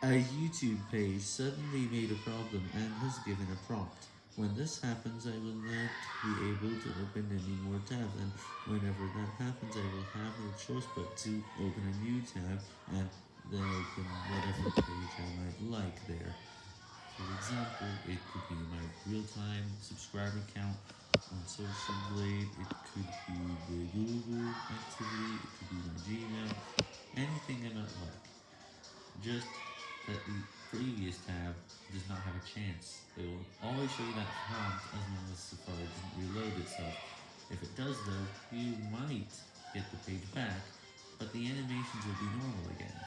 A YouTube page suddenly made a problem and has given a prompt. When this happens, I will not be able to open any more tabs, and whenever that happens, I will have no choice but to open a new tab, and then open whatever page I might like there. For example, it could be my real-time subscriber count on Social Blade, it could be the Google activity, it could be my Gmail, anything I might like. Just that the previous tab does not have a chance. It will always show you that prompt as long as Safari doesn't reload itself. If it does though, you might get the page back, but the animations will be normal again.